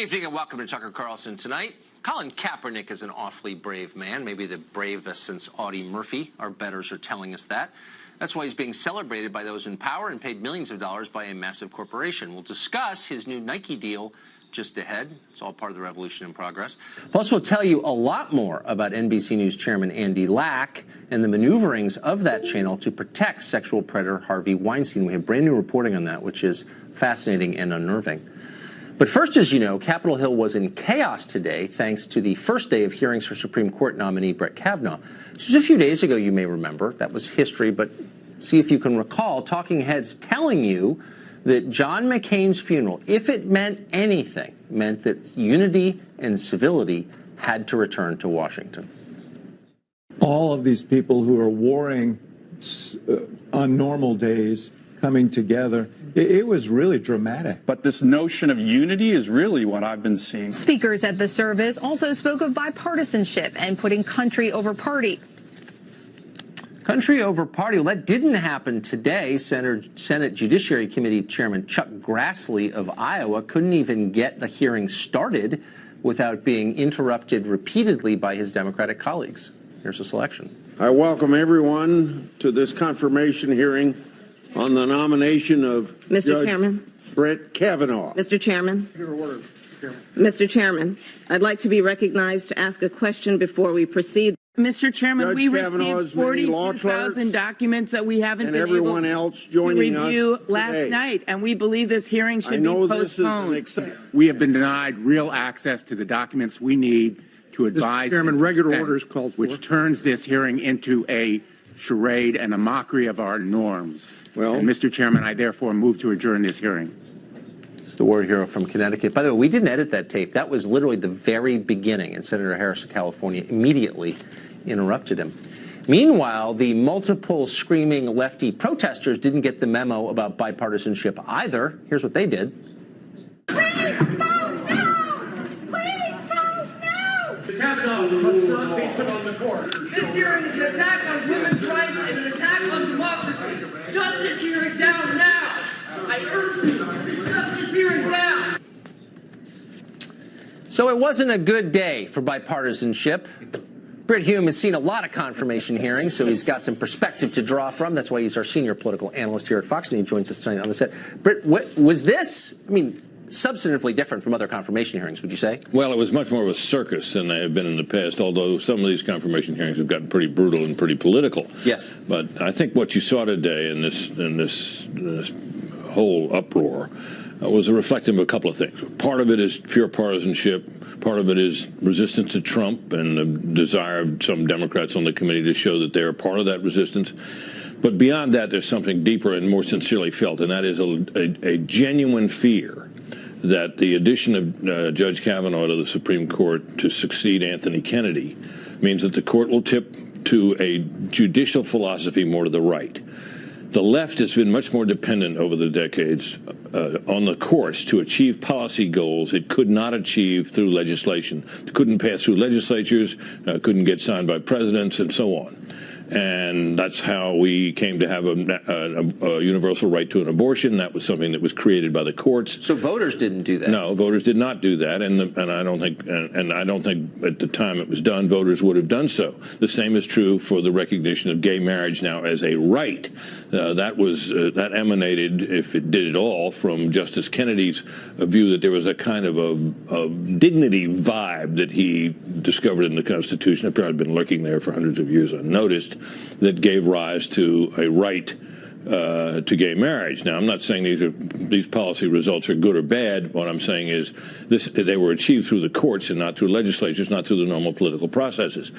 evening and welcome to Tucker Carlson tonight. Colin Kaepernick is an awfully brave man, maybe the bravest since Audie Murphy. Our betters are telling us that. That's why he's being celebrated by those in power and paid millions of dollars by a massive corporation. We'll discuss his new Nike deal just ahead. It's all part of the revolution in progress. Plus, we'll tell you a lot more about NBC News chairman Andy Lack and the maneuverings of that channel to protect sexual predator Harvey Weinstein. We have brand new reporting on that, which is fascinating and unnerving. But first, as you know, Capitol Hill was in chaos today thanks to the first day of hearings for Supreme Court nominee Brett Kavanaugh. Was a few days ago, you may remember. That was history, but see if you can recall talking heads telling you that John McCain's funeral, if it meant anything, meant that unity and civility had to return to Washington. All of these people who are warring uh, on normal days coming together. It, it, was really dramatic. But this notion of unity is really what I've been seeing. Speakers at the service also spoke of bipartisanship and putting country over party. Country over party. Well, that didn't happen today. Senate, Senate Judiciary Committee Chairman Chuck Grassley of Iowa couldn't even get the hearing started without being interrupted repeatedly by his Democratic colleagues. Here's a selection. I welcome everyone to this confirmation hearing on the nomination of Mr. Judge Chairman. Brett Kavanaugh. Mr. Chairman. Mr. Chairman, I'd like to be recognized to ask a question before we proceed. Mr. Chairman, Judge we received 42,000 documents that we haven't been everyone able else joining to review us last today. night, and we believe this hearing should I know be postponed. This is an we have been denied real access to the documents we need to advise. Mr. Chairman, regular orders called for. Which turns this hearing into a charade and a mockery of our norms. Well, and Mr. Chairman, I therefore move to adjourn this hearing. It's the war hero from Connecticut. By the way, we didn't edit that tape. That was literally the very beginning, and Senator Harris of California immediately interrupted him. Meanwhile, the multiple screaming lefty protesters didn't get the memo about bipartisanship either. Here's what they did. Please vote no! Please vote no! The Kavanaugh must not be put on the court. This hearing is an attack on women's rights and an attack on democracy. Shut this hearing down now! I urge you, shut this hearing down! So it wasn't a good day for bipartisanship. Brit Hume has seen a lot of confirmation hearings, so he's got some perspective to draw from. That's why he's our senior political analyst here at Fox, and he joins us tonight on the set. Brit, what, was this, I mean, substantively different from other confirmation hearings, would you say? Well, it was much more of a circus than they have been in the past, although some of these confirmation hearings have gotten pretty brutal and pretty political. Yes. But I think what you saw today in this in this, this whole uproar uh, was a reflective of a couple of things. Part of it is pure partisanship. Part of it is resistance to Trump and the desire of some Democrats on the committee to show that they're part of that resistance. But beyond that, there's something deeper and more sincerely felt, and that is a, a, a genuine fear that the addition of uh, Judge Kavanaugh to the Supreme Court to succeed Anthony Kennedy means that the court will tip to a judicial philosophy more to the right. The left has been much more dependent over the decades uh, on the courts to achieve policy goals it could not achieve through legislation. It couldn't pass through legislatures, uh, couldn't get signed by presidents, and so on and that's how we came to have a, a, a, universal right to an abortion. That was something that was created by the courts. So voters didn't do that. No, voters did not do that, and the, and I don't think and, and, I don't think at the time it was done, voters would have done so. The same is true for the recognition of gay marriage now as a right. Uh, that was uh, that emanated, if it did at all, from Justice Kennedy's view that there was a kind of a, a dignity vibe that he discovered in the Constitution. It probably been lurking there for hundreds of years unnoticed that gave rise to a right uh, to gay marriage. Now, I'm not saying these are these policy results are good or bad. What I'm saying is this: they were achieved through the courts and not through legislatures, not through the normal political processes.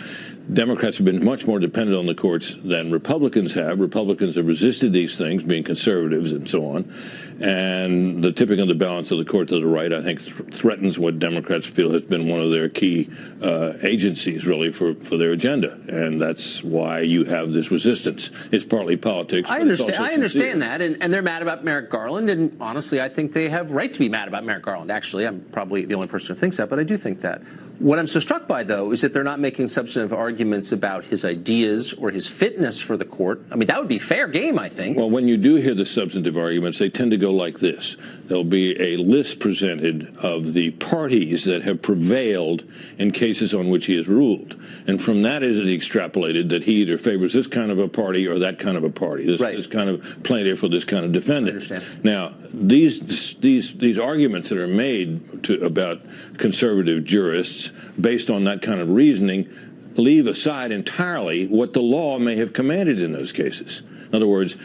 Democrats have been much more dependent on the courts than Republicans have. Republicans have resisted these things, being conservatives and so on. And the tipping of the balance of the court to the right, I think, th threatens what Democrats feel has been one of their key uh, agencies, really, for, for their agenda. And that's why you have this resistance. It's partly politics. I understand. I understand that, and, and they're mad about Merrick Garland. And honestly, I think they have right to be mad about Merrick Garland. Actually, I'm probably the only person who thinks that, but I do think that. What I'm so struck by, though, is that they're not making substantive arguments about his ideas or his fitness for the court. I mean, that would be fair game, I think. Well, when you do hear the substantive arguments, they tend to go like this. There'll be a list presented of the parties that have prevailed in cases on which he has ruled. And from that is it extrapolated that he either favors this kind of a party or that kind of a party, this, Right. this kind of plaintiff or this kind of defendant. understand. Now, these these these arguments that are made to, about conservative jurists based on that kind of reasoning leave aside entirely what the law may have commanded in those cases. In other words,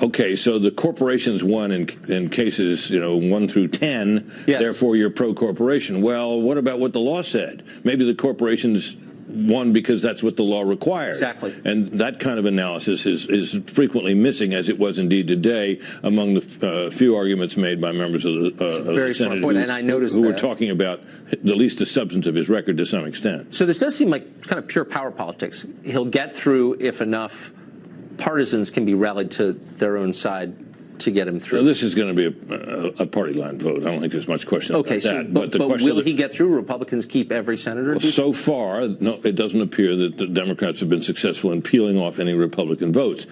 okay, so the corporations won in, in cases, you know, one through ten. Yes. Therefore, you're pro corporation. Well, what about what the law said? Maybe the corporations won because that's what the law requires. Exactly. And that kind of analysis is, is frequently missing, as it was indeed today, among the uh, few arguments made by members of the, uh, of very the Senate point, who, and I noticed who were talking about at least the substance of his record to some extent. So this does seem like kind of pure power politics. He'll get through if enough partisans can be rallied to their own side to get him through. So this is going to be a, a, a party line vote. I don't think there's much question okay, about so that. but, the but question will the- he get through? Republicans keep every senator. Well, so far, no, it doesn't appear that the Democrats have been successful in peeling off any Republican votes.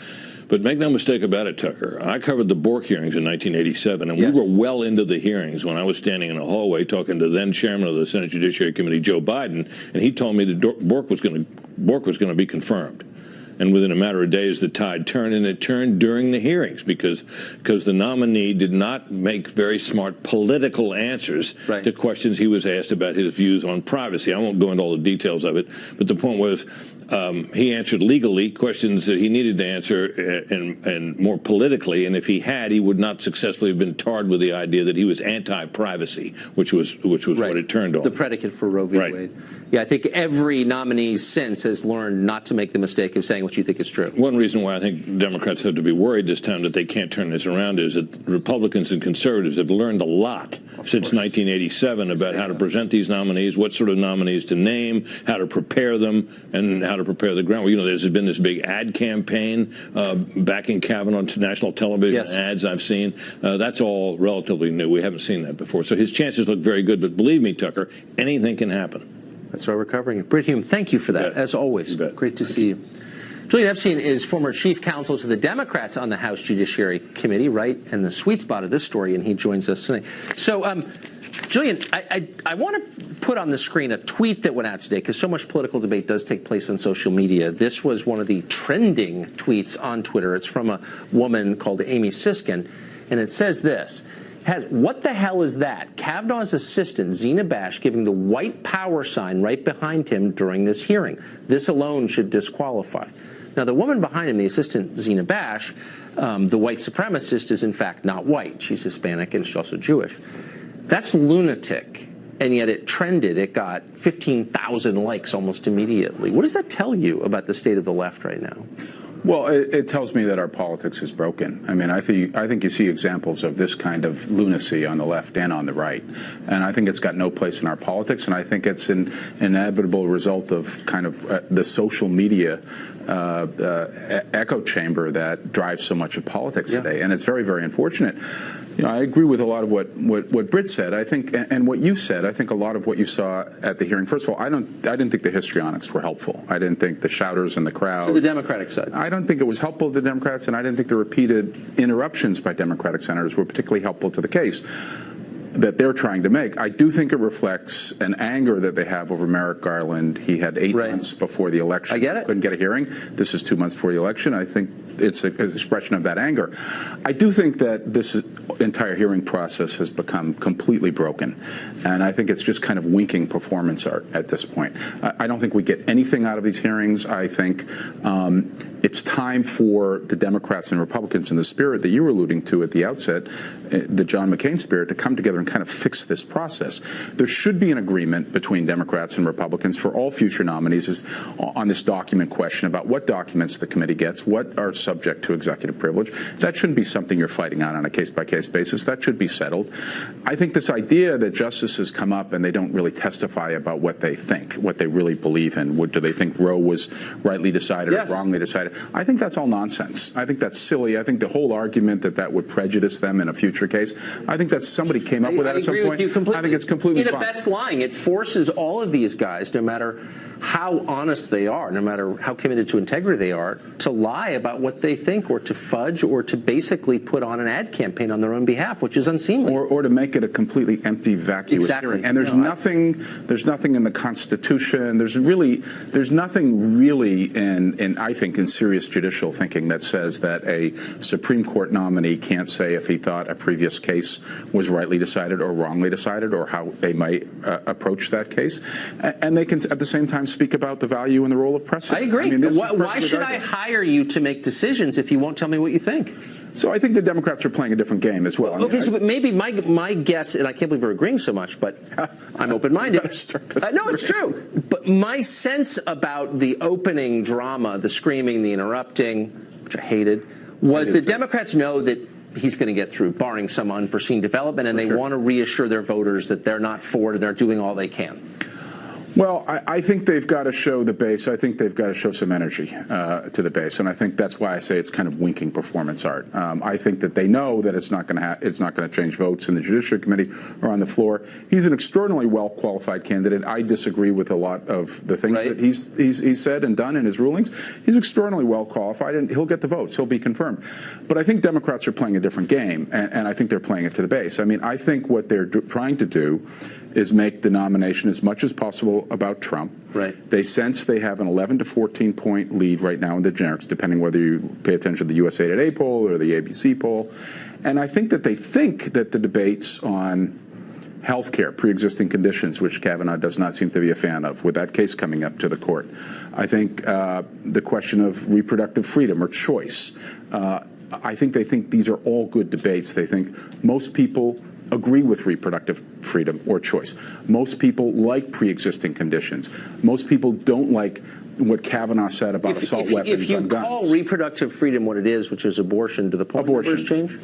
But make no mistake about it, Tucker. I covered the Bork hearings in 1987, and Yes. we were well into the hearings when I was standing in a hallway talking to then chairman of the Senate Judiciary Committee, Joe Biden, and he told me that Dor- Bork was going to Bork was going to be confirmed. And within a matter of days, the tide turned, and it turned during the hearings because because the nominee did not make very smart political answers Right. to questions he was asked about his views on privacy. I won't go into all the details of it, but the point was um, he answered legally questions that he needed to answer uh, and, and more politically. And if he had, he would not successfully have been tarred with the idea that he was anti-privacy, which was which was what it turned on. The predicate for Roe v. Right. Wade. Yeah, I think every nominee since has learned not to make the mistake of saying what you think is true. One reason why I think Democrats have to be worried this time that they can't turn this around is that Republicans and conservatives have learned a lot since 1987 about how to present these nominees, what sort of nominees to name, how to prepare them, and how to prepare the ground. Well, You know, there's been this big ad campaign uh, backing Kavanaugh to national television Yes. ads I've seen. Uh, that's all relatively new. We haven't seen that before. So his chances look very good. But believe me, Tucker, anything can happen. That's why we're covering it. Brit Hume, thank you for that, bet. as always. Great to see you. Julian Epstein is former chief counsel to the Democrats on the House Judiciary Committee, right? And the sweet spot of this story, and he joins us tonight. So, um, Julian, I, I, I want to put on the screen a tweet that went out today because so much political debate does take place on social media. This was one of the trending tweets on Twitter. It's from a woman called Amy Siskind, and it says this. Has, what the hell is that? Kavanaugh's assistant, Zina Bash, giving the white power sign right behind him during this hearing. This alone should disqualify. Now, the woman behind him, the assistant, Zina Bash, um, the white supremacist, is in fact not white. She's Hispanic and she's also Jewish. That's lunatic. And yet it trended. It got 15,000 likes almost immediately. What does that tell you about the state of the left right now? Well, it, it tells me that our politics is broken. I mean, I think I think you see examples of this kind of lunacy on the left and on the right, and I think it's got no place in our politics. And I think it's an inevitable result of kind of uh, the social media uh, uh, echo chamber that drives so much of politics today, and it's very, very unfortunate. You know, I agree with a lot of what, what, what Brit said. I think, and and what you said. I think a lot of what you saw at the hearing. First of all, I don't, I didn't think the histrionics were helpful. I didn't think the shouters in the crowd. To the Democratic side. I don't think it was helpful to Democrats, and I didn't think the repeated interruptions by Democratic senators were particularly helpful to the case that they're trying to make. I do think it reflects an anger that they have over Merrick Garland. He had eight months before the election. I get it. Couldn't get a hearing. This is two months before the election. I think it's an expression of that anger. I do think that this entire hearing process has become completely broken, and I think it's just kind of winking performance art at this point. I I don't think we get anything out of these hearings. I think um, it's time for the Democrats and Republicans in the spirit that you were alluding to at the outset, the John McCain spirit, to come together and kind of fix this process. There should be an agreement between Democrats and Republicans for all future nominees is on this document question about what documents the committee gets, what are subject to executive privilege. That shouldn't be something you're fighting on on a case by case basis. That should be settled. I think this idea that justices come up and they don't really testify about what they think, what they really believe in. What, do they think Roe was rightly decided Yes. or wrongly decided? I think that's all nonsense. I think that's silly. I think the whole argument that that would prejudice them in a future case, I think that somebody came up with that I at some point. I think it's completely fine. abets lying. It forces all of these guys, no matter how honest they are, no matter how committed to integrity they are, to lie about what they think or to fudge or to basically put on an ad campaign on their own behalf, which is unseemly. Or, or to make it a completely empty, vacuous Exactly. hearing. And there's No, I- nothing, there's nothing in the Constitution. There's really, there's nothing really in, in, I think, in serious judicial thinking that says that a Supreme Court nominee can't say if he thought a previous case was rightly decided or wrongly decided, or how they might uh, approach that case. And they can, at the same time, speak about the value and the role of precedent. I agree. mean, this why, why should I hire you to make decisions if you won't tell me what you think? So I think the Democrats are playing a different game as well. I mean, Okay, I- so but maybe my my guess, and I can't believe we're agreeing so much, but I'm open-minded. Uh, no, it's true. But my sense about the opening drama, the screaming, the interrupting, which I hated, was the is. Democrats know that he's going to get through, barring some unforeseen development, and they sure. want to reassure their voters that they're not for it and they're doing all they can. Well, I, I think they've got to show the base. I think they've got to show some energy uh, to the base, and I think that's why I say it's kind of winking performance art. Um, I think that they know that it's not going to ha- it's not going to change votes in the Judiciary Committee or on the floor. He's an extraordinarily well qualified candidate. I disagree with a lot of the things Right. that he's, he's he's said and done in his rulings. He's extraordinarily well qualified, and he'll get the votes. He'll be confirmed. But I think Democrats are playing a different game, and, and I think they're playing it to the base. I mean, I think what they're trying to do is make the nomination as much as possible about Trump. Right. They sense they have an 11 to 14 point lead right now in the generics, depending whether you pay attention to the USA Today poll or the ABC poll. And I think that they think that the debates on health care, pre-existing conditions, which Kavanaugh does not seem to be a fan of, with that case coming up to the court. I think uh, the question of reproductive freedom or choice. Uh, I think they think these are all good debates. They think most people agree with reproductive freedom or choice. Most people like pre-existing conditions. Most people don't like what Kavanaugh said about If, assault if- weapons if you on guns. call reproductive freedom what it is, which is abortion, do the poll Abortion. change?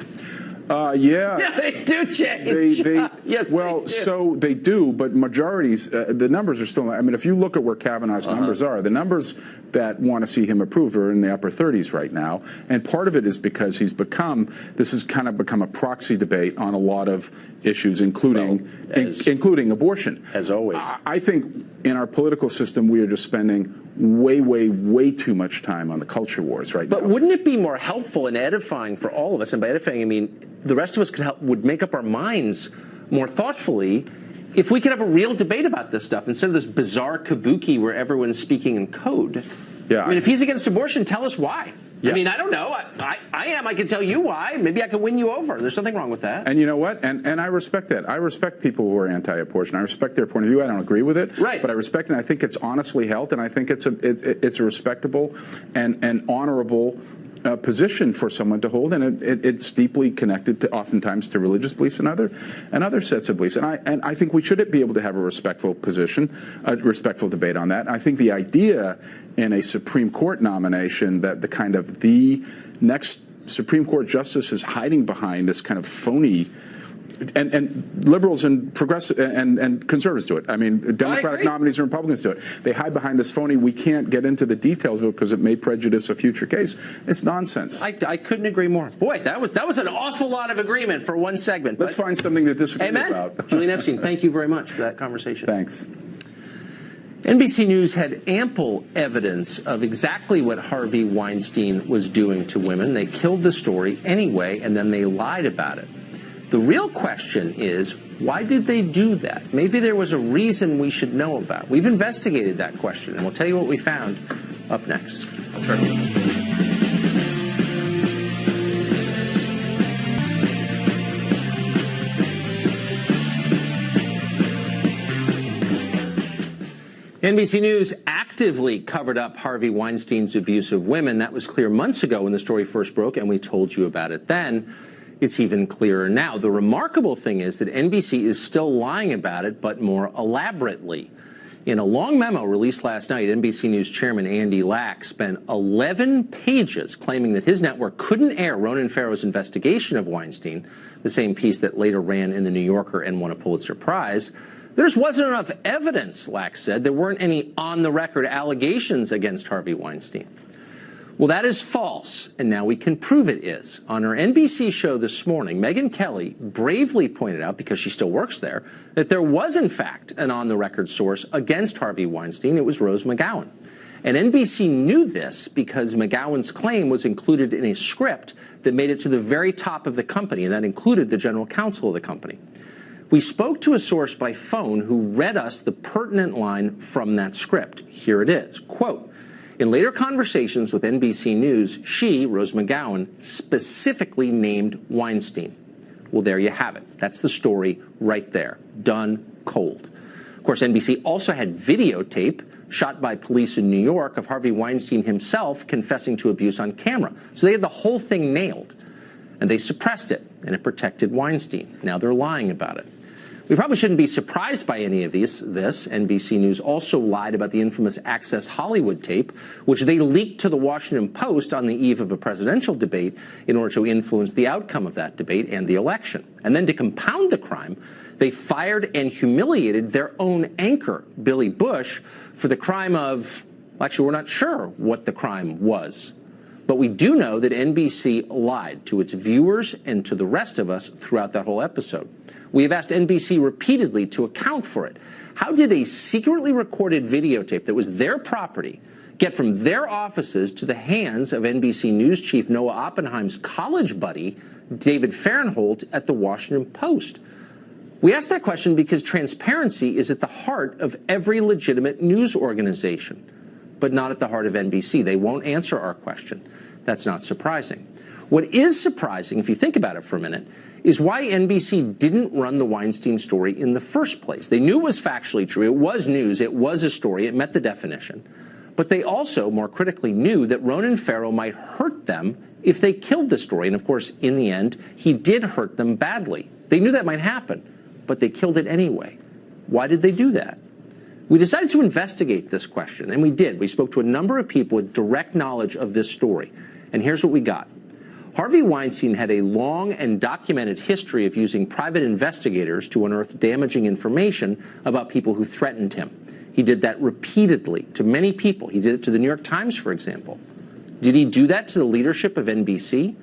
Uh, yeah. Yeah, they do change. They, they, yes, well, they do. so they do, but majorities, uh, the numbers are still. I mean, if you look at where Kavanaugh's Uh-huh. numbers are, the numbers that want to see him approved are in the upper 30s right now, and part of it is because he's become. This has kind of become a proxy debate on a lot of issues, including Well, as- in- including abortion. As always. I, I think in our political system, we are just spending way, way, way too much time on the culture wars right But now. wouldn't it be more helpful and edifying for all of us? And by edifying, I mean the rest of us could help would make up our minds more thoughtfully if we could have a real debate about this stuff instead of this bizarre kabuki where everyone's speaking in code. Yeah, I mean, if he's against abortion, tell us why. Yeah. I mean, I don't know. I, I, I am. I can tell you why. Maybe I can win you over. There's nothing wrong with that. And you know what? And and I respect that. I respect people who are anti-abortion. I respect their point of view. I don't agree with it, Right. But I respect it. And I think it's honestly held, and I think it's a it, it- it's a respectable and and honorable. Uh, position for someone to hold, and it, it, it's deeply connected to oftentimes to religious beliefs and other and other sets of beliefs. And I and I think we should be able to have a respectful position, a respectful debate on that. I think the idea in a Supreme Court nomination that the kind of the next Supreme Court justice is hiding behind this kind of phony. And, and liberals and progressive and, and conservatives do it. I mean, Democratic agree. nominees and Republicans do it. They hide behind this phony. We can't get into the details of it because it may prejudice a future case. It's nonsense. I, I couldn't agree more. Boy, that was that was an awful lot of agreement for one segment. Let's find something to disagree Amen. about. Julian Epstein, thank you very much for that conversation. Thanks. NBC News had ample evidence of exactly what Harvey Weinstein was doing to women. They killed the story anyway, and then they lied about it. The real question is why did they do that? Maybe there was a reason we should know about. We've investigated that question, and we'll tell you what we found up next. Sure. NBC News actively covered up Harvey Weinstein's abuse of women. That was clear months ago when the story first broke, and we told you about it then. It's even clearer now. The remarkable thing is that NBC is still lying about it, but more elaborately. In a long memo released last night, NBC News chairman Andy Lack spent 11 pages claiming that his network couldn't air Ronan Farrow's investigation of Weinstein, the same piece that later ran in The New Yorker and won a Pulitzer Prize. There just wasn't enough evidence, Lack said. There weren't any on the record allegations against Harvey Weinstein. Well, that is false, and now we can prove it is. On her NBC show this morning, Megyn Kelly bravely pointed out, because she still works there, that there was, in fact, an on the record source against Harvey Weinstein. It was Rose McGowan. And NBC knew this because McGowan's claim was included in a script that made it to the very top of the company, and that included the general counsel of the company. We spoke to a source by phone who read us the pertinent line from that script. Here it is. Quote, in later conversations with NBC News, she, Rose McGowan, specifically named Weinstein. Well, there you have it. That's the story right there. Done cold. Of course, NBC also had videotape shot by police in New York of Harvey Weinstein himself confessing to abuse on camera. So they had the whole thing nailed. And they suppressed it, and it protected Weinstein. Now they're lying about it. We probably shouldn't be surprised by any of these. This NBC News also lied about the infamous Access Hollywood tape, which they leaked to the Washington Post on the eve of a presidential debate in order to influence the outcome of that debate and the election. And then to compound the crime, they fired and humiliated their own anchor, Billy Bush, for the crime of, well, actually, we're not sure what the crime was. But we do know that NBC lied to its viewers and to the rest of us throughout that whole episode. We have asked NBC repeatedly to account for it. How did a secretly recorded videotape that was their property get from their offices to the hands of NBC News chief Noah Oppenheim's college buddy, David Fahrenthold, at the Washington Post? We ask that question because transparency is at the heart of every legitimate news organization, but not at the heart of NBC. They won't answer our question. That's not surprising. What is surprising, if you think about it for a minute, is why NBC didn't run the Weinstein story in the first place. They knew it was factually true. It was news. It was a story. It met the definition. But they also, more critically, knew that Ronan Farrow might hurt them if they killed the story. And of course, in the end, he did hurt them badly. They knew that might happen, but they killed it anyway. Why did they do that? We decided to investigate this question, and we did. We spoke to a number of people with direct knowledge of this story. And here's what we got. Harvey Weinstein had a long and documented history of using private investigators to unearth damaging information about people who threatened him. He did that repeatedly to many people. He did it to the New York Times, for example. Did he do that to the leadership of NBC?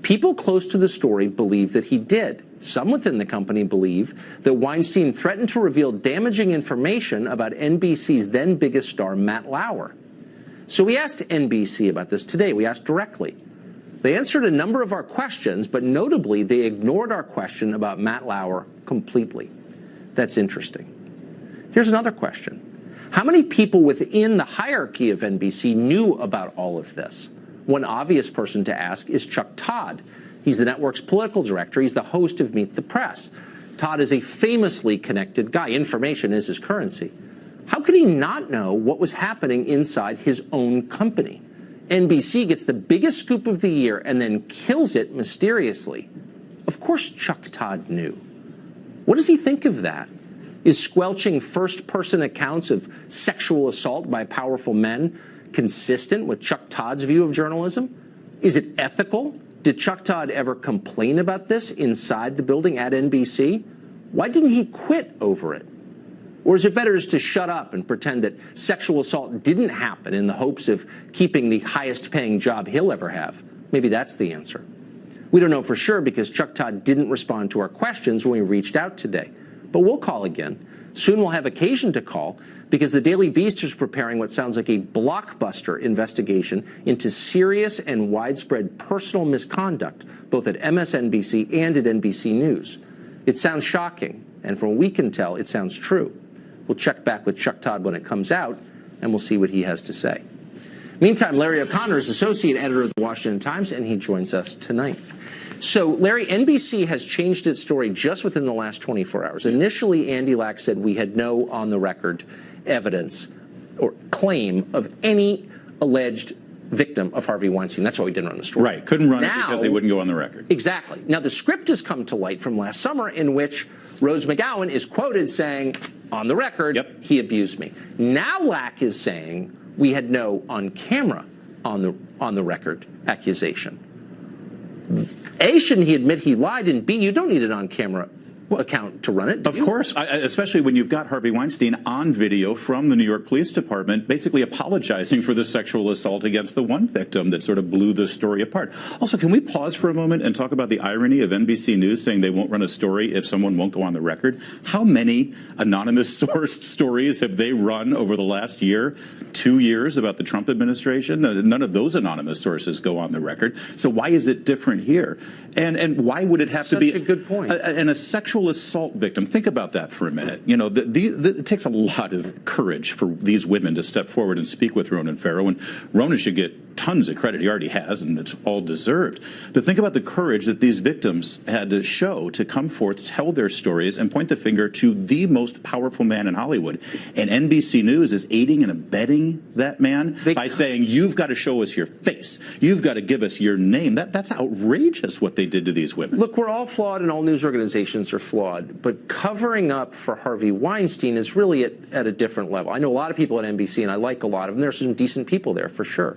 People close to the story believe that he did. Some within the company believe that Weinstein threatened to reveal damaging information about NBC's then biggest star, Matt Lauer. So we asked NBC about this today. We asked directly. They answered a number of our questions, but notably, they ignored our question about Matt Lauer completely. That's interesting. Here's another question. How many people within the hierarchy of NBC knew about all of this? One obvious person to ask is Chuck Todd. He's the network's political director. He's the host of Meet the Press. Todd is a famously connected guy. Information is his currency. How could he not know what was happening inside his own company? NBC gets the biggest scoop of the year and then kills it mysteriously. Of course, Chuck Todd knew. What does he think of that? Is squelching first person accounts of sexual assault by powerful men consistent with Chuck Todd's view of journalism? Is it ethical? Did Chuck Todd ever complain about this inside the building at NBC? Why didn't he quit over it? Or is it better just to shut up and pretend that sexual assault didn't happen in the hopes of keeping the highest paying job he'll ever have? Maybe that's the answer. We don't know for sure because Chuck Todd didn't respond to our questions when we reached out today. But we'll call again. Soon we'll have occasion to call because the Daily Beast is preparing what sounds like a blockbuster investigation into serious and widespread personal misconduct, both at MSNBC and at NBC News. It sounds shocking, and from what we can tell, it sounds true. We'll check back with Chuck Todd when it comes out, and we'll see what he has to say. Meantime, Larry O'Connor is associate editor of the Washington Times, and he joins us tonight. So, Larry, NBC has changed its story just within the last 24 hours. Initially, Andy Lack said we had no on the record evidence or claim of any alleged victim of Harvey Weinstein. That's why we didn't run the story. Right. Couldn't run now, it because they wouldn't go on the record. Exactly. Now, the script has come to light from last summer in which Rose McGowan is quoted saying, on the record, yep. he abused me. Now Lack is saying we had no on camera on the on the record accusation. A, shouldn't he admit he lied? And B, you don't need it on camera account to run it. Of you? course, I, especially when you've got Harvey Weinstein on video from the New York Police Department basically apologizing for the sexual assault against the one victim that sort of blew the story apart. Also, can we pause for a moment and talk about the irony of NBC News saying they won't run a story if someone won't go on the record? How many anonymous sourced stories have they run over the last year, two years about the Trump administration? None of those anonymous sources go on the record. So why is it different here? And and why would it have Such to be a good point. A, and a sexual assault victim. Think about that for a minute. You know, the, the, the, it takes a lot of courage for these women to step forward and speak with Ronan Farrow, and Ronan should get tons of credit. He already has, and it's all deserved. To think about the courage that these victims had to show to come forth, tell their stories, and point the finger to the most powerful man in Hollywood. And NBC News is aiding and abetting that man They by saying, "You've got to show us your face. You've got to give us your name." That that's outrageous what they did to these women. Look, we're all flawed and all news organizations are flawed, but covering up for Harvey Weinstein is really at, at a different level. I know a lot of people at NBC and I like a lot of them. There's some decent people there for sure.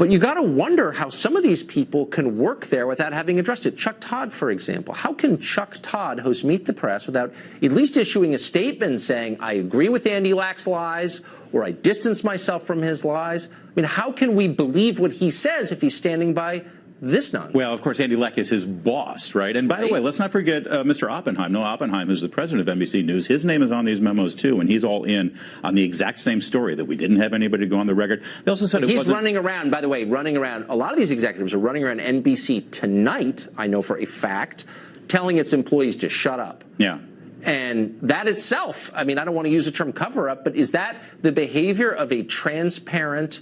But you got to wonder how some of these people can work there without having addressed it. Chuck Todd, for example. How can Chuck Todd host Meet the Press without at least issuing a statement saying, I agree with Andy Lack's lies or I distance myself from his lies? I mean, how can we believe what he says if he's standing by this nonsense? Well, of course, Andy Lack is his boss, right? And by the way, let's not forget uh, Mr. Oppenheim. Noah Oppenheim who's the president of NBC News. His name is on these memos too, and he's all in on the exact same story that we didn't have anybody go on the record. They also said it He's running around, by the way, running around. A lot of these executives are running around NBC tonight, I know for a fact, telling its employees to shut up. yeah. And that itself, I mean, I don't want to use the term cover up, but is that the behavior of a transparent,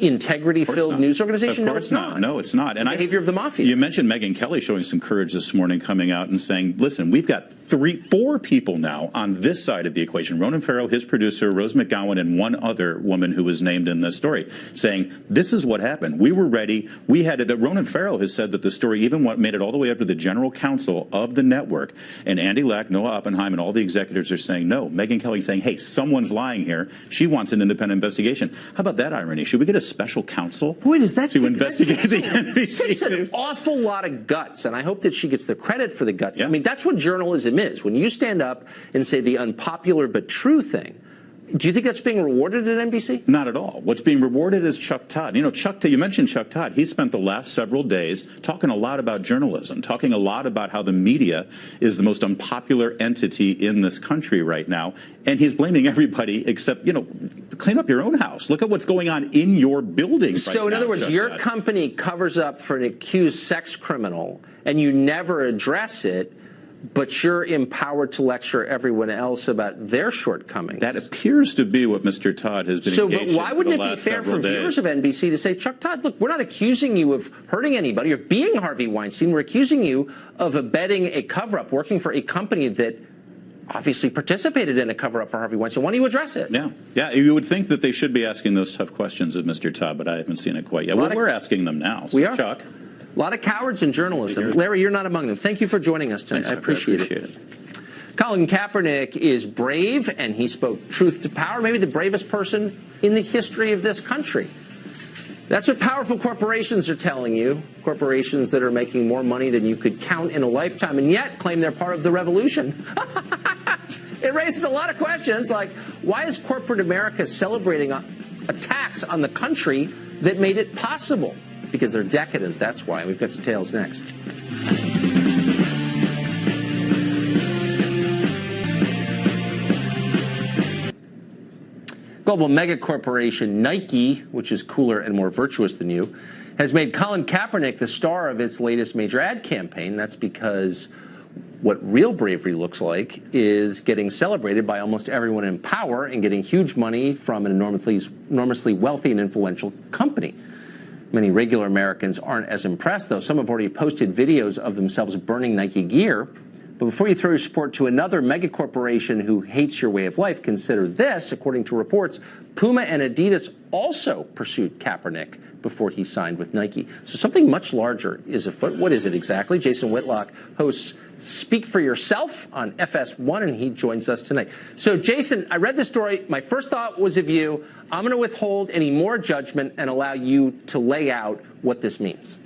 integrity Of course filled news organization? Of no, it's not. No, it's not. And The I- behavior of the mafia. You mentioned Megyn Kelly showing some courage this morning, coming out and saying, "Listen, we've got three, four people now on this side of the equation: Ronan Farrow, his producer, Rose McGowan, and one other woman who was named in this story, saying this is what happened. We were ready. We had it. Ronan Farrow has said that the story even what made it all the way up to the general counsel of the network, and Andy Lack, Noah Oppenheim, and all the executives are saying no. Megyn Kelly saying, "Hey, someone's lying here. She wants an independent investigation." How about that irony? Should we get a special counsel? Boy, does that to take- investigate that the takes, NBC takes an awful lot of guts, and I hope that she gets the credit for the guts. Yeah. I mean, that's what journalism is. When you stand up and say the unpopular but true thing, do you think that's being rewarded at NBC? Not at all. What's being rewarded is Chuck Todd. You know, Chuck, you mentioned Chuck Todd. He spent the last several days talking a lot about journalism, talking a lot about how the media is the most unpopular entity in this country right now. And he's blaming everybody except, you know, clean up your own house. Look at what's going on in your building. So, right in now, other words, Chuck your Todd. company covers up for an accused sex criminal and you never address it, but you're empowered to lecture everyone else about their shortcomings. That appears to be what Mr. Todd has been so, but why wouldn't it be fair for days. viewers of NBC to say, Chuck Todd, look, we're not accusing you of hurting anybody or being Harvey Weinstein. We're accusing you of abetting a cover up, working for a company that obviously participated in a cover up for Harvey Weinstein. Why don't you address it? Yeah, yeah. You would think that they should be asking those tough questions of Mr. Todd, but I haven't seen it quite yet. Well, we're asking them now. So, We are. Chuck. A lot of cowards in journalism. Larry, you're not among them. Thank you for joining us tonight. Thanks, I appreciate, appreciate it. Colin Kaepernick is brave, and he spoke truth to power, maybe the bravest person in the history of this country. That's what powerful corporations are telling you. Corporations that are making more money than you could count in a lifetime and yet claim they're part of the revolution. it raises a lot of questions like why is corporate America celebrating a, a tax on the country that made it possible? Because they're decadent, that's why. We've got details next. Global mega corporation Nike, which is cooler and more virtuous than you, has made Colin Kaepernick the star of its latest major ad campaign. That's because what real bravery looks like is getting celebrated by almost everyone in power and getting huge money from an enormously, enormously wealthy and influential company. Many regular Americans aren't as impressed, though. Some have already posted videos of themselves burning Nike gear. But before you throw your support to another megacorporation who hates your way of life, consider this. According to reports, Puma and Adidas also pursued Kaepernick before he signed with Nike. So something much larger is afoot. What is it exactly? Jason Whitlock hosts Speak for Yourself on FS1, and he joins us tonight. So, Jason, I read the story. My first thought was of you. I'm going to withhold any more judgment and allow you to lay out what this means.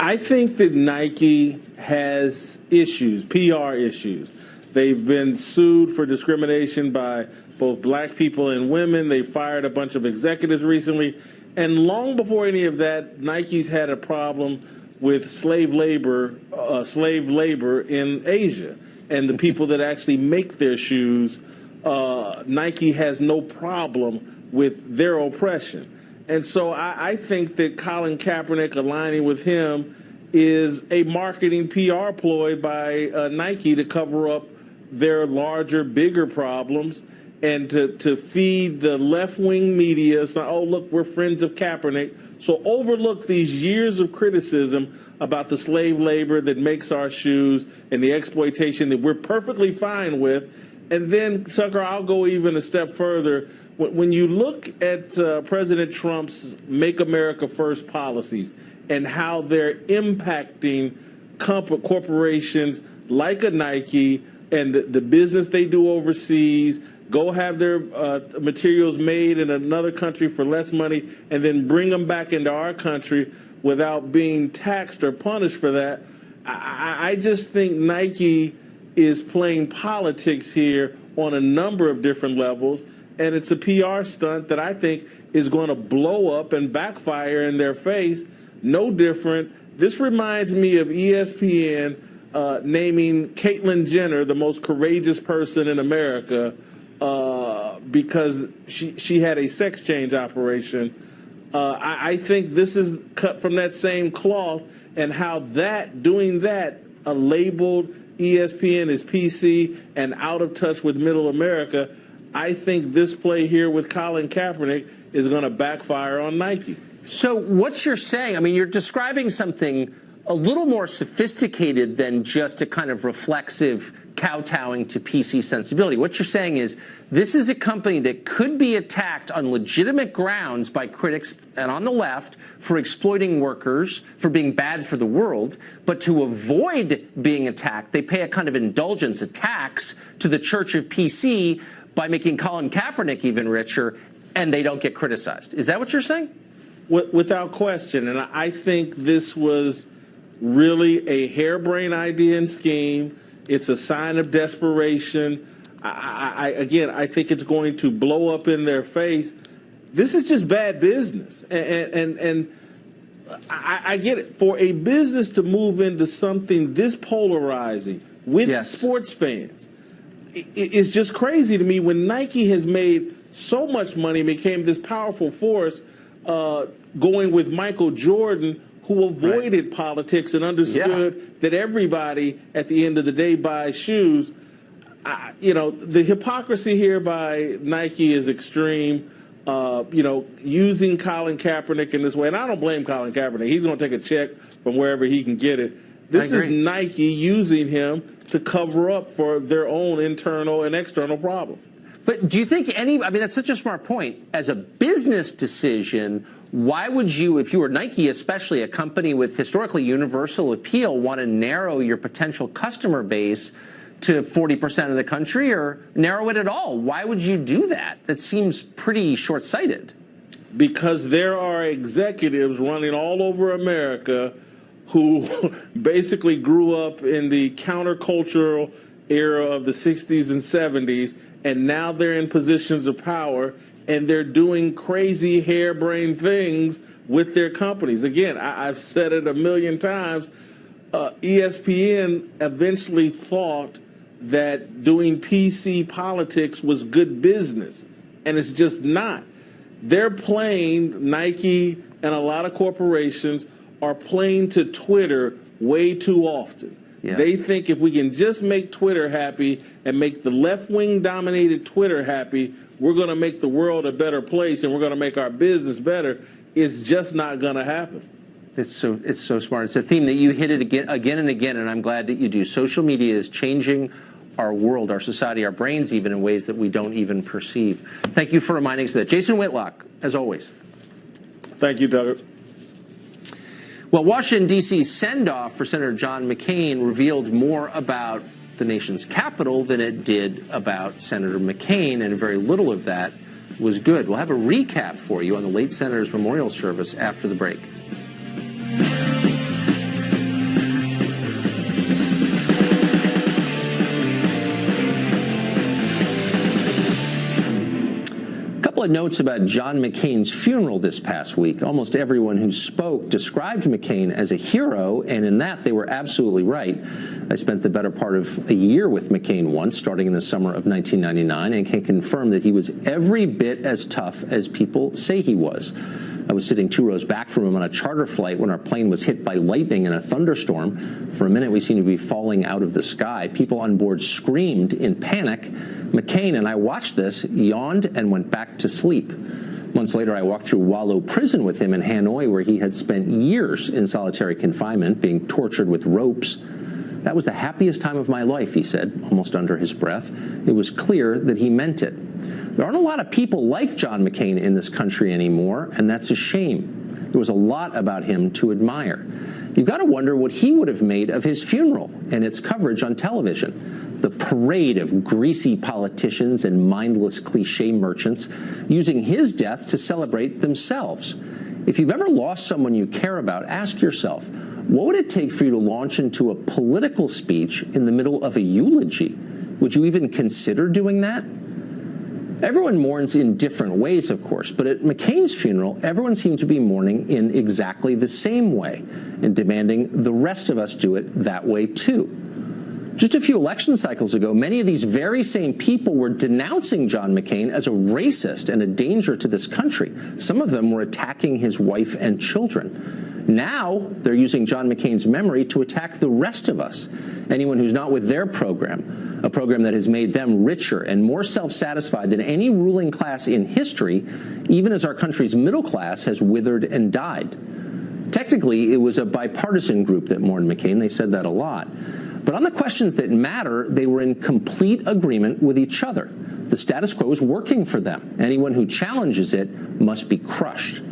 I think that Nike has issues, PR issues. They've been sued for discrimination by both black people and women. They fired a bunch of executives recently. And long before any of that, Nike's had a problem with slave labor, uh, slave labor in Asia, and the people that actually make their shoes. Uh, Nike has no problem with their oppression, and so I, I think that Colin Kaepernick aligning with him is a marketing PR ploy by uh, Nike to cover up their larger, bigger problems and to, to feed the left wing media. So, oh, look, we're friends of Kaepernick. So overlook these years of criticism about the slave labor that makes our shoes and the exploitation that we're perfectly fine with. And then, Tucker, I'll go even a step further. When you look at uh, President Trump's Make America First policies and how they're impacting corporations like a Nike and the, the business they do overseas, go have their uh, materials made in another country for less money, and then bring them back into our country without being taxed or punished for that. I, I just think Nike is playing politics here on a number of different levels, and it's a PR stunt that I think is going to blow up and backfire in their face. No different. This reminds me of ESPN uh, naming Caitlyn Jenner the most courageous person in America uh, because she she had a sex change operation. Uh, I, I, think this is cut from that same cloth, and how that doing that uh, labeled ESPN as PC and out of touch with Middle America. I think this play here with Colin Kaepernick is going to backfire on Nike. So, what you're saying, I mean, you're describing something a little more sophisticated than just a kind of reflexive kowtowing to PC sensibility. What you're saying is this is a company that could be attacked on legitimate grounds by critics and on the left for exploiting workers, for being bad for the world, but to avoid being attacked, they pay a kind of indulgence, a tax to the Church of PC by making Colin Kaepernick even richer, and they don't get criticized. Is that what you're saying? Without question. And I think this was really a harebrained idea and scheme it's a sign of desperation. I, I, again, I think it's going to blow up in their face. This is just bad business, and and, and I, I, get it. For a business to move into something this polarizing with yes. sports fans, it, it's just crazy to me. When Nike has made so much money, and became this powerful force, uh, going with Michael Jordan who avoided right. politics and understood yeah. that everybody at the end of the day buys shoes. I, you know, the hypocrisy here by Nike is extreme. Uh, you know, using Colin Kaepernick in this way, and I don't blame Colin Kaepernick. He's going to take a check from wherever he can get it. This is Nike using him to cover up for their own internal and external problems. But do you think any, I mean, that's such a smart point. As a business decision, why would you, if you were Nike, especially a company with historically universal appeal, want to narrow your potential customer base to 40% of the country or narrow it at all? Why would you do that? That seems pretty short sighted. Because there are executives running all over America who basically grew up in the countercultural era of the 60s and 70s, and now they're in positions of power and they're doing crazy harebrained things with their companies. Again, I, have said it a million times. Uh, ESPN eventually thought that doing PC politics was good business, and it's just not. They're playing, Nike and a lot of corporations are playing to Twitter way too often. Yeah. They think if we can just make Twitter happy and make the left wing dominated Twitter happy, we're going to make the world a better place and we're going to make our business better. It's just not going to happen. It's so it's so smart. It's a theme that you hit it again again and again, and I'm glad that you do. Social media is changing our world, our society, our brains, even in ways that we don't even perceive. Thank you for reminding us of that. Jason Whitlock, as always. Thank you, Doug. Well, Washington, D.C.'s send off for Senator John McCain revealed more about the nation's capital than it did about Senator McCain, and very little of that was good. We'll have a recap for you on the late senator's memorial service after the break. Couple of notes about John McCain's funeral this past week. Almost everyone who spoke described McCain as a hero, and in that they were absolutely right. I spent the better part of a year with McCain once, starting in the summer of 1999, and can confirm that he was every bit as tough as people say he was. I was sitting two rows back from him on a charter flight when our plane was hit by lightning in a thunderstorm. For a minute, we seemed to be falling out of the sky. People on board screamed in panic. McCain and I watched this, yawned, and went back to sleep. Months later, I walked through Hoa Lo prison with him in Hanoi, where he had spent years in solitary confinement, being tortured with ropes. That was the happiest time of my life, he said, almost under his breath. It was clear that he meant it. There aren't a lot of people like John McCain in this country anymore, and that's a shame. There was a lot about him to admire. You've got to wonder what he would have made of his funeral and its coverage on television. The parade of greasy politicians and mindless cliche merchants using his death to celebrate themselves. If you've ever lost someone you care about, ask yourself, what would it take for you to launch into a political speech in the middle of a eulogy? Would you even consider doing that? Everyone mourns in different ways, of course, but at McCain's funeral, everyone seemed to be mourning in exactly the same way and demanding the rest of us do it that way too. Just a few election cycles ago, many of these very same people were denouncing John McCain as a racist and a danger to this country. Some of them were attacking his wife and children. Now they're using John McCain's memory to attack the rest of us, anyone who's not with their program, a program that has made them richer and more self-satisfied than any ruling class in history, even as our country's middle class has withered and died. Technically, it was a bipartisan group that mourned McCain. They said that a lot. But on the questions that matter, they were in complete agreement with each other. The status quo is working for them. Anyone who challenges it must be crushed.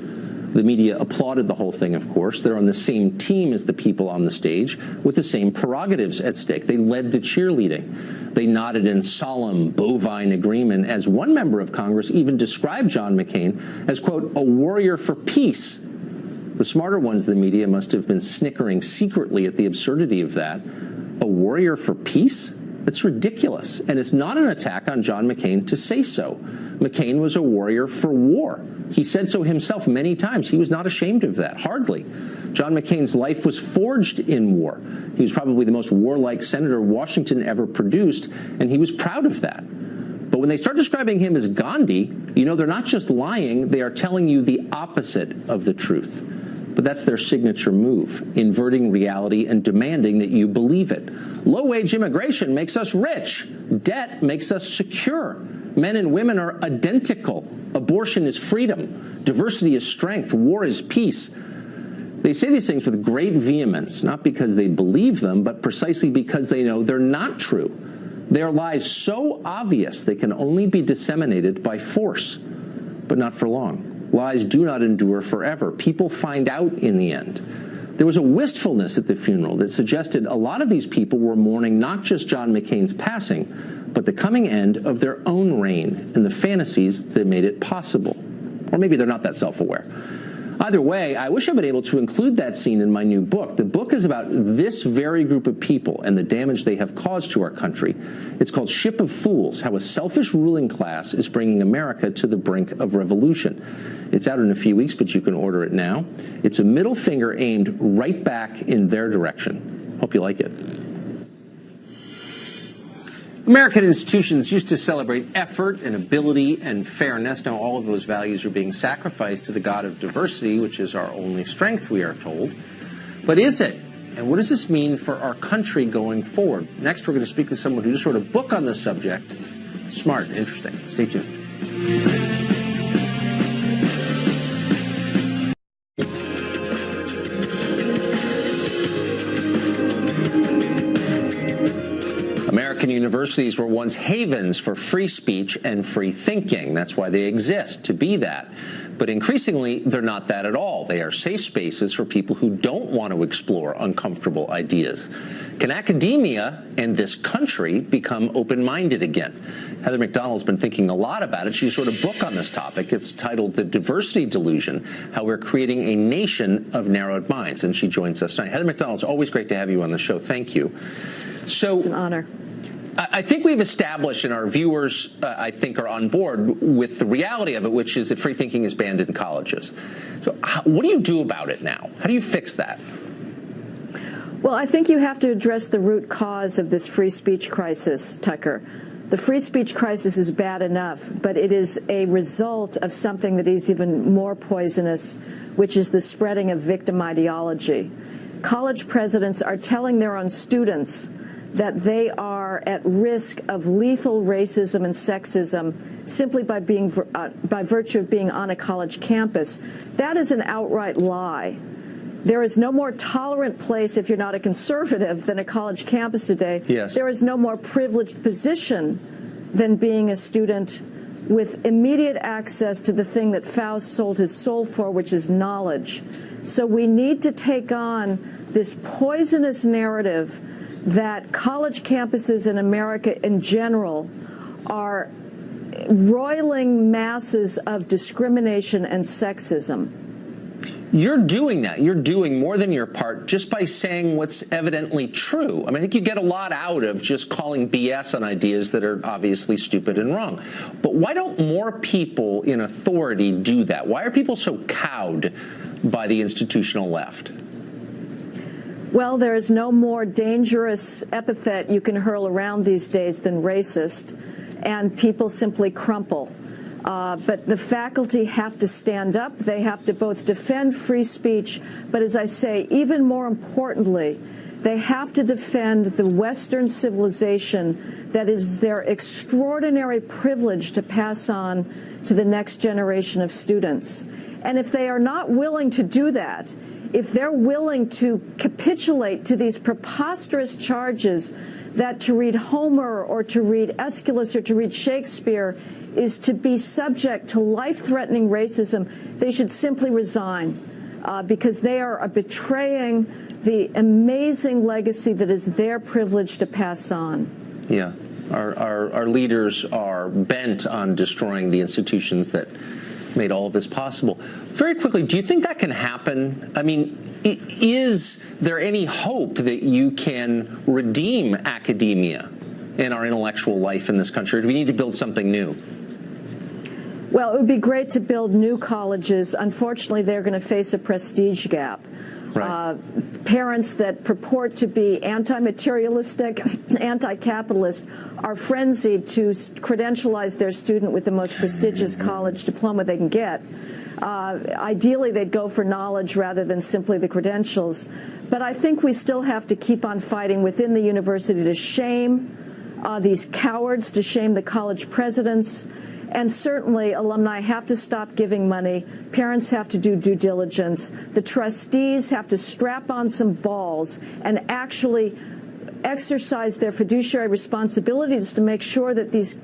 The media applauded the whole thing, of course. They're on the same team as the people on the stage with the same prerogatives at stake. They led the cheerleading. They nodded in solemn, bovine agreement as one member of Congress even described John McCain as, quote, a warrior for peace. The smarter ones the media must have been snickering secretly at the absurdity of that. A warrior for peace? It's ridiculous, and it's not an attack on John McCain to say so. McCain was a warrior for war. He said so himself many times. He was not ashamed of that, hardly. John McCain's life was forged in war. He was probably the most warlike senator Washington ever produced, and he was proud of that. But when they start describing him as Gandhi, you know they're not just lying, they are telling you the opposite of the truth. But that's their signature move, inverting reality and demanding that you believe it. Low wage immigration makes us rich. Debt makes us secure. Men and women are identical. Abortion is freedom. Diversity is strength. War is peace. They say these things with great vehemence, not because they believe them, but precisely because they know they're not true. They are lies so obvious they can only be disseminated by force, but not for long. Lies do not endure forever. People find out in the end. There was a wistfulness at the funeral that suggested a lot of these people were mourning not just John McCain's passing, but the coming end of their own reign and the fantasies that made it possible. Or maybe they're not that self-aware. Either way, I wish I'd been able to include that scene in my new book. The book is about this very group of people and the damage they have caused to our country. It's called Ship of Fools, How a Selfish Ruling Class is Bringing America to the Brink of Revolution. It's out in a few weeks, but you can order it now. It's a middle finger aimed right back in their direction. Hope you like it. American institutions used to celebrate effort and ability and fairness. Now, all of those values are being sacrificed to the God of diversity, which is our only strength, we are told. But is it? And what does this mean for our country going forward? Next, we're going to speak to someone who just wrote a book on this subject. Smart, interesting. Stay tuned. Universities were once havens for free speech and free thinking. That's why they exist, to be that. But increasingly, they're not that at all. They are safe spaces for people who don't want to explore uncomfortable ideas. Can academia and this country become open-minded again? Heather Mac Donald's been thinking a lot about it. She just wrote a book on this topic. It's titled The Diversity Delusion, How We're Creating a Nation of Narrowed Minds. And she joins us tonight. Heather Mac Donald, it's always great to have you on the show. Thank you. So It's an honor. I think we've established, and our viewers, uh, I think, are on board with the reality of it, which is that free thinking is banned in colleges. So, how, what do you do about it now? How do you fix that? Well, I think you have to address the root cause of this free speech crisis, Tucker. The free speech crisis is bad enough, but it is a result of something that is even more poisonous, which is the spreading of victim ideology. College presidents are telling their own students that they are at risk of lethal racism and sexism simply by being uh, by virtue of being on a college campus. That is an outright lie. There is no more tolerant place if you're not a conservative than a college campus today. Yes. There is no more privileged position than being a student with immediate access to the thing that Faust sold his soul for, which is knowledge. So we need to take on this poisonous narrative that college campuses in America in general are roiling masses of discrimination and sexism. You're doing that. You're doing more than your part just by saying what's evidently true. I mean, I think you get a lot out of just calling BS on ideas that are obviously stupid and wrong. But why don't more people in authority do that? Why are people so cowed by the institutional left? Well, there is no more dangerous epithet you can hurl around these days than racist, and people simply crumple. Uh, but the faculty have to stand up. They have to both defend free speech, but as I say, even more importantly, they have to defend the Western civilization that is their extraordinary privilege to pass on to the next generation of students. And if they are not willing to do that, if they're willing to capitulate to these preposterous charges that to read Homer or to read Aeschylus or to read Shakespeare is to be subject to life-threatening racism, they should simply resign uh, because they are betraying the amazing legacy that is their privilege to pass on. Yeah. Our, our, our leaders are bent on destroying the institutions that made all of this possible. Very quickly, do you think that can happen? I mean, is there any hope that you can redeem academia in our intellectual life in this country? Do we need to build something new? Well, it would be great to build new colleges. Unfortunately, they're going to face a prestige gap. Right. Uh, parents that purport to be anti-materialistic, anti-capitalist are frenzied to credentialize their student with the most prestigious college diploma they can get. Uh, ideally, they'd go for knowledge rather than simply the credentials. But I think we still have to keep on fighting within the university to shame uh, these cowards, to shame the college presidents, and certainly, alumni have to stop giving money. Parents have to do due diligence. The trustees have to strap on some balls and actually exercise their fiduciary responsibilities to make sure that these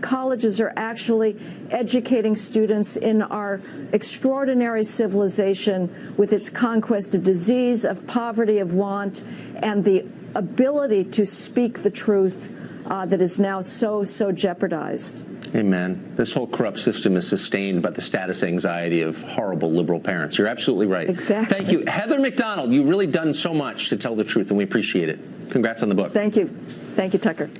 colleges are actually educating students in our extraordinary civilization with its conquest of disease, of poverty, of want, and the ability to speak the truth uh, that is now so, so jeopardized. Amen. This whole corrupt system is sustained by the status anxiety of horrible liberal parents. You're absolutely right. Exactly. Thank you. Heather Mac Donald, you've really done so much to tell the truth, and we appreciate it. Congrats on the book. Thank you. Thank you, Tucker.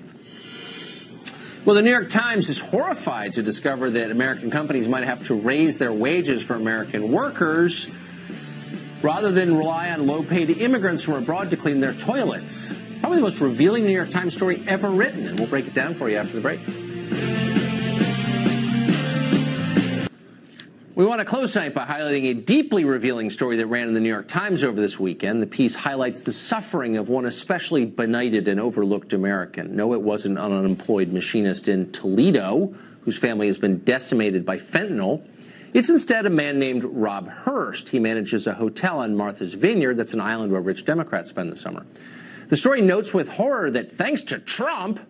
Well, the New York Times is horrified to discover that American companies might have to raise their wages for American workers rather than rely on low paid immigrants from abroad to clean their toilets. Probably the most revealing New York Times story ever written, and we'll break it down for you after the break. We want to close tonight by highlighting a deeply revealing story that ran in the New York Times over this weekend. The piece highlights the suffering of one especially benighted and overlooked American. No, it wasn't an unemployed machinist in Toledo whose family has been decimated by fentanyl. It's instead a man named Rob Hurst. He manages a hotel on Martha's Vineyard, that's an island where rich Democrats spend the summer. The story notes with horror that thanks to Trump,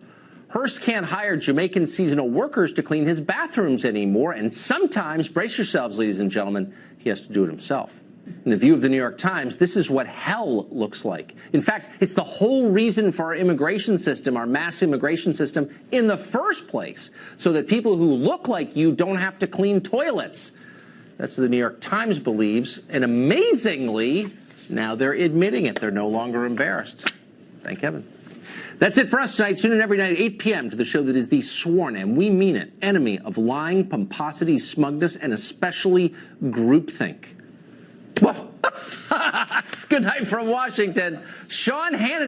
Hurst can't hire Jamaican seasonal workers to clean his bathrooms anymore, and sometimes, brace yourselves, ladies and gentlemen, he has to do it himself. In the view of the New York Times, this is what hell looks like. In fact, it's the whole reason for our immigration system, our mass immigration system, in the first place, so that people who look like you don't have to clean toilets. That's what the New York Times believes, and amazingly, now they're admitting it. They're no longer embarrassed. Thank heaven. That's it for us tonight. Tune in every night at 8 p.m. to the show that is the sworn, and we mean it, enemy of lying, pomposity, smugness, and especially groupthink. Well, Good night from Washington. Sean Hannity.